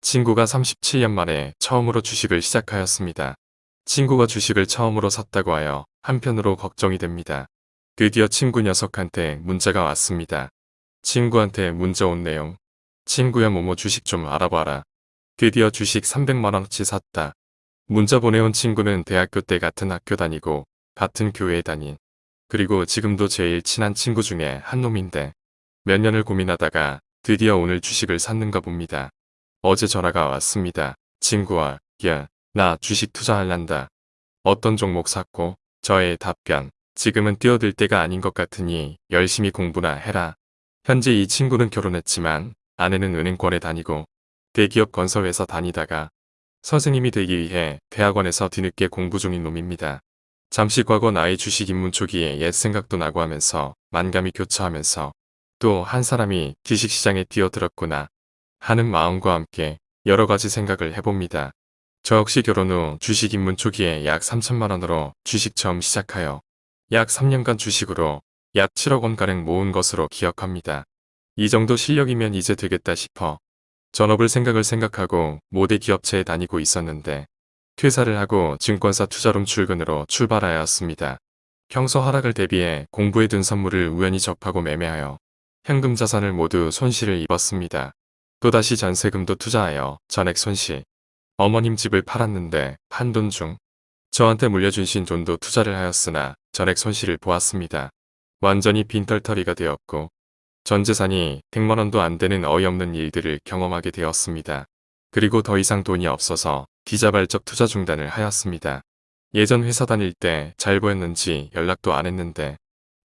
친구가 37년 만에 처음으로 주식을 시작하였습니다. 친구가 주식을 처음으로 샀다고 하여 한편으로 걱정이 됩니다. 드디어 친구 녀석한테 문자가 왔습니다. 친구한테 문자 온 내용. 친구야 뭐뭐 주식 좀 알아봐라. 드디어 주식 300만원어치 샀다. 문자 보내온 친구는 대학교 때 같은 학교 다니고 같은 교회에 다닌 그리고 지금도 제일 친한 친구 중에 한 놈인데 몇 년을 고민하다가 드디어 오늘 주식을 샀는가 봅니다. 어제 전화가 왔습니다. 친구와 야, 나 주식 투자할란다. 어떤 종목 샀고 저의 답변 지금은 뛰어들 때가 아닌 것 같으니 열심히 공부나 해라. 현재 이 친구는 결혼했지만 아내는 은행권에 다니고 대기업 건설회사 다니다가 선생님이 되기 위해 대학원에서 뒤늦게 공부 중인 놈입니다. 잠시 과거 나의 주식 입문 초기에 옛 생각도 나고 하면서 만감이 교차하면서 또 한 사람이 주식시장에 뛰어들었구나 하는 마음과 함께 여러 가지 생각을 해봅니다. 저 역시 결혼 후 주식 입문 초기에 약 3천만 원으로 주식 처음 시작하여 약 3년간 주식으로 약 7억 원가량 모은 것으로 기억합니다. 이 정도 실력이면 이제 되겠다 싶어 전업을 생각을 생각하고 모대 기업체에 다니고 있었는데 퇴사를 하고 증권사 투자룸 출근으로 출발하였습니다. 평소 하락을 대비해 공부해 둔 선물을 우연히 접하고 매매하여 현금 자산을 모두 손실을 입었습니다. 또다시 전세금도 투자하여 전액 손실. 어머님 집을 팔았는데 판 돈 중 저한테 물려주신 돈도 투자를 하였으나 전액 손실을 보았습니다. 완전히 빈털터리가 되었고 전 재산이 100만원도 안 되는 어이없는 일들을 경험하게 되었습니다. 그리고 더 이상 돈이 없어서 디자발적 투자 중단을 하였습니다. 예전 회사 다닐 때 잘 보였는지 연락도 안 했는데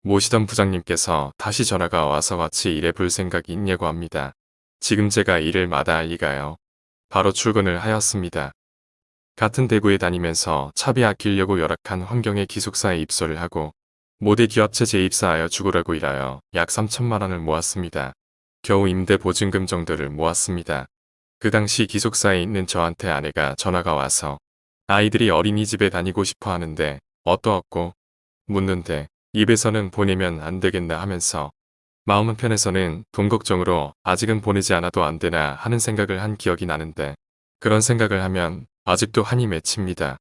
모시던 부장님께서 다시 전화가 와서 같이 일해볼 생각이 있냐고 합니다. 지금 제가 일을 마다할 리가요. 바로 출근을 하였습니다. 같은 대구에 다니면서 차비 아끼려고 열악한 환경의 기숙사에 입소를 하고 모대 기업체 재입사하여 죽으라고 일하여 약 3천만 원을 모았습니다. 겨우 임대 보증금 정도를 모았습니다. 그 당시 기숙사에 있는 저한테 아내가 전화가 와서 아이들이 어린이집에 다니고 싶어 하는데 어떠었고 묻는데 입에서는 보내면 안 되겠나 하면서 마음 한편에서는 돈 걱정으로 아직은 보내지 않아도 안 되나 하는 생각을 한 기억이 나는데 그런 생각을 하면 아직도 한이 맺힙니다.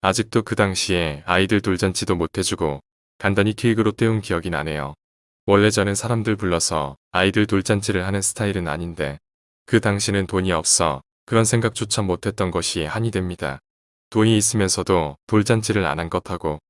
아직도 그 당시에 아이들 돌잔치도 못해주고 간단히 케이크로 때운 기억이 나네요. 원래 저는 사람들 불러서 아이들 돌잔치를 하는 스타일은 아닌데 그 당시는 돈이 없어 그런 생각조차 못했던 것이 한이 됩니다. 돈이 있으면서도 돌잔치를 안 한 것하고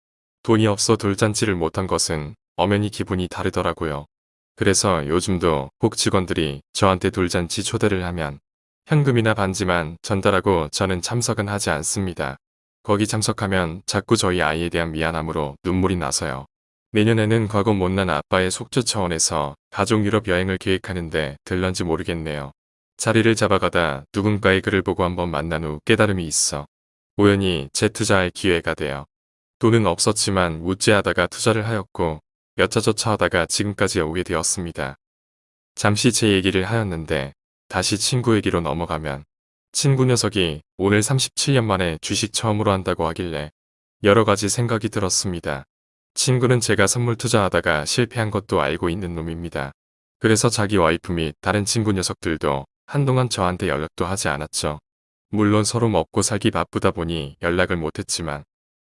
돈이 없어 돌잔치를 못한 것은 엄연히 기분이 다르더라고요. 그래서 요즘도 혹 직원들이 저한테 돌잔치 초대를 하면 현금이나 반지만 전달하고 저는 참석은 하지 않습니다. 거기 참석하면 자꾸 저희 아이에 대한 미안함으로 눈물이 나서요. 내년에는 과거 못난 아빠의 속주 차원에서 가족 유럽 여행을 계획하는데 들런지 모르겠네요. 자리를 잡아가다 누군가의 글을 보고 한번 만난 후 깨달음이 있어 우연히 재투자할 기회가 되어 돈은 없었지만 우째하다가 투자를 하였고 여차저차 하다가 지금까지 오게 되었습니다. 잠시 제 얘기를 하였는데 다시 친구 얘기로 넘어가면 친구 녀석이 오늘 37년 만에 주식 처음으로 한다고 하길래 여러 가지 생각이 들었습니다. 친구는 제가 선물 투자하다가 실패한 것도 알고 있는 놈입니다. 그래서 자기 와이프 및 다른 친구 녀석들도 한동안 저한테 연락도 하지 않았죠. 물론 서로 먹고 살기 바쁘다 보니 연락을 못했지만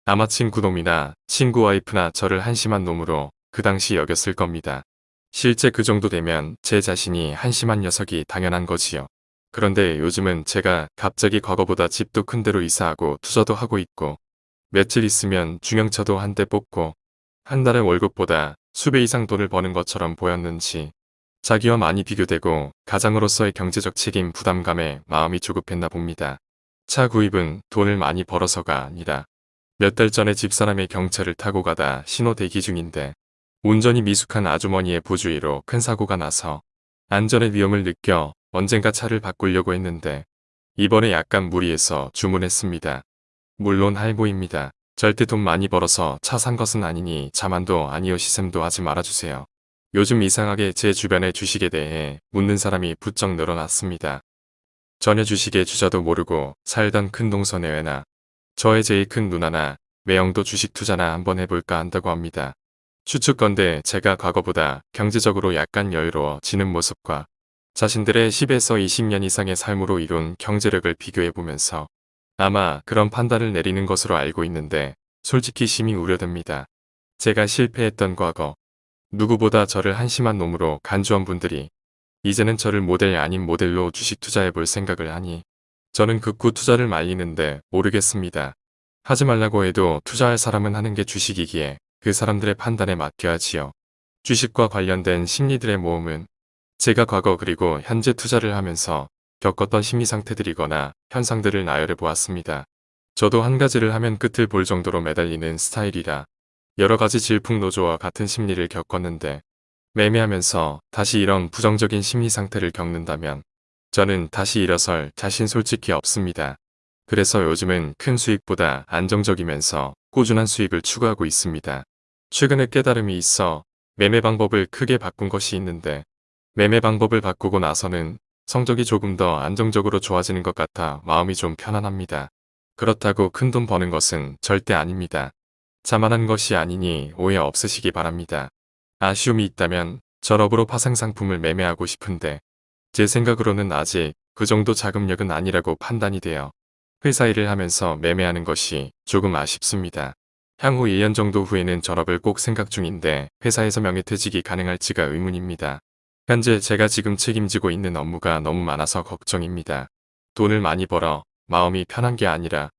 아마 친구 놈이나 친구 와이프나 저를 한심한 놈으로 그 당시 여겼을 겁니다. 실제 그 정도 되면 제 자신이 한심한 녀석이 당연한 거지요. 그런데 요즘은 제가 갑자기 과거보다 집도 큰 데로 이사하고 투자도 하고 있고 며칠 있으면 중형차도 한 대 뽑고 한 달에 월급보다 수배 이상 돈을 버는 것처럼 보였는지 자기와 많이 비교되고 가장으로서의 경제적 책임 부담감에 마음이 조급했나 봅니다. 차 구입은 돈을 많이 벌어서가 아니라 몇 달 전에 집사람의 경차를 타고 가다 신호 대기 중인데 운전이 미숙한 아주머니의 부주의로 큰 사고가 나서 안전의 위험을 느껴 언젠가 차를 바꾸려고 했는데 이번에 약간 무리해서 주문했습니다. 물론 할부입니다. 절대 돈 많이 벌어서 차 산 것은 아니니 자만도 아니요 시샘도 하지 말아주세요. 요즘 이상하게 제 주변의 주식에 대해 묻는 사람이 부쩍 늘어났습니다. 전혀 주식의 주자도 모르고 살던 큰 동서내외나 저의 제일 큰 누나나 매형도 주식 투자나 한번 해볼까 한다고 합니다. 추측건데 제가 과거보다 경제적으로 약간 여유로워지는 모습과 자신들의 10에서 20년 이상의 삶으로 이룬 경제력을 비교해보면서 아마 그런 판단을 내리는 것으로 알고 있는데 솔직히 심히 우려됩니다. 제가 실패했던 과거, 누구보다 저를 한심한 놈으로 간주한 분들이 이제는 저를 모델 아닌 모델로 주식 투자해 볼 생각을 하니 저는 극구 투자를 말리는데 모르겠습니다. 하지 말라고 해도 투자할 사람은 하는 게 주식이기에 그 사람들의 판단에 맡겨야지요. 주식과 관련된 심리들의 모험은 제가 과거 그리고 현재 투자를 하면서 겪었던 심리 상태들이거나 현상들을 나열해 보았습니다. 저도 한 가지를 하면 끝을 볼 정도로 매달리는 스타일이라 여러 가지 질풍노조와 같은 심리를 겪었는데 매매하면서 다시 이런 부정적인 심리 상태를 겪는다면 저는 다시 일어설 자신 솔직히 없습니다. 그래서 요즘은 큰 수익보다 안정적이면서 꾸준한 수익을 추구하고 있습니다. 최근에 깨달음이 있어 매매 방법을 크게 바꾼 것이 있는데 매매 방법을 바꾸고 나서는 성적이 조금 더 안정적으로 좋아지는 것 같아 마음이 좀 편안합니다. 그렇다고 큰 돈 버는 것은 절대 아닙니다. 자만한 것이 아니니 오해 없으시기 바랍니다. 아쉬움이 있다면 저럽으로 파생 상품을 매매하고 싶은데 제 생각으로는 아직 그 정도 자금력은 아니라고 판단이 되어 회사 일을 하면서 매매하는 것이 조금 아쉽습니다. 향후 1년 정도 후에는 졸업을 꼭 생각 중인데 회사에서 명예퇴직이 가능할지가 의문입니다. 현재 제가 지금 책임지고 있는 업무가 너무 많아서 걱정입니다. 돈을 많이 벌어 마음이 편한 게 아니라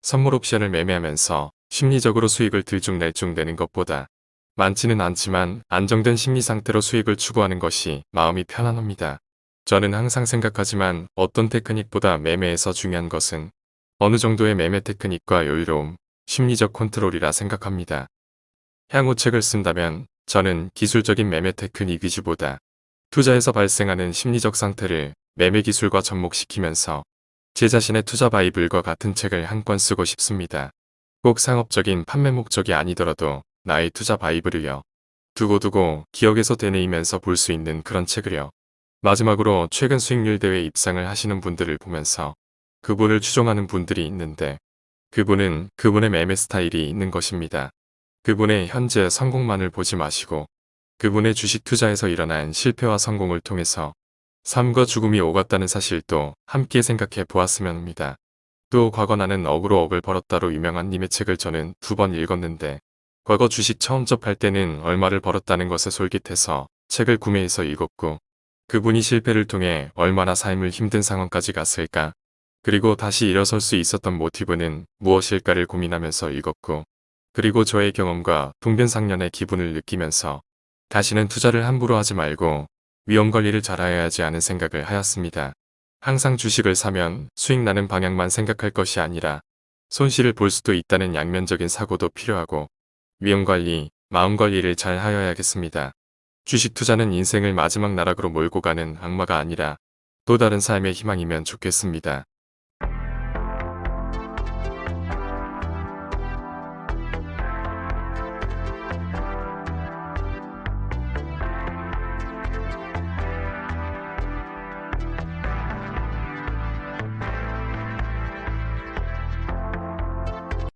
선물 옵션을 매매하면서 심리적으로 수익을 들쭉날쭉 내는 것보다 많지는 않지만 안정된 심리 상태로 수익을 추구하는 것이 마음이 편안합니다. 저는 항상 생각하지만 어떤 테크닉보다 매매에서 중요한 것은 어느 정도의 매매 테크닉과 여유로움, 심리적 컨트롤이라 생각합니다. 향후 책을 쓴다면 저는 기술적인 매매 테크닉 위주보다 투자에서 발생하는 심리적 상태를 매매 기술과 접목시키면서 제 자신의 투자 바이블과 같은 책을 한 권 쓰고 싶습니다. 꼭 상업적인 판매 목적이 아니더라도 나의 투자 바이블을요. 두고두고 기억에서 되뇌이면서 볼 수 있는 그런 책을요. 마지막으로 최근 수익률 대회 입상을 하시는 분들을 보면서 그분을 추종하는 분들이 있는데 그분은 그분의 매매 스타일이 있는 것입니다. 그분의 현재 성공만을 보지 마시고 그분의 주식 투자에서 일어난 실패와 성공을 통해서 삶과 죽음이 오갔다는 사실도 함께 생각해 보았으면 합니다. 또 과거 나는 억으로 억을 벌었다로 유명한 님의 책을 저는 두 번 읽었는데 과거 주식 처음 접할 때는 얼마를 벌었다는 것에 솔깃해서 책을 구매해서 읽었고 그분이 실패를 통해 얼마나 삶을 힘든 상황까지 갔을까 그리고 다시 일어설 수 있었던 모티브는 무엇일까를 고민하면서 읽었고 그리고 저의 경험과 동변상련의 기분을 느끼면서 다시는 투자를 함부로 하지 말고 위험 관리를 잘해야지 하는 생각을 하였습니다. 항상 주식을 사면 수익 나는 방향만 생각할 것이 아니라 손실을 볼 수도 있다는 양면적인 사고도 필요하고 위험 관리, 마음 관리를 잘 하여야겠습니다. 주식 투자는 인생을 마지막 나락으로 몰고 가는 악마가 아니라 또 다른 삶의 희망이면 좋겠습니다.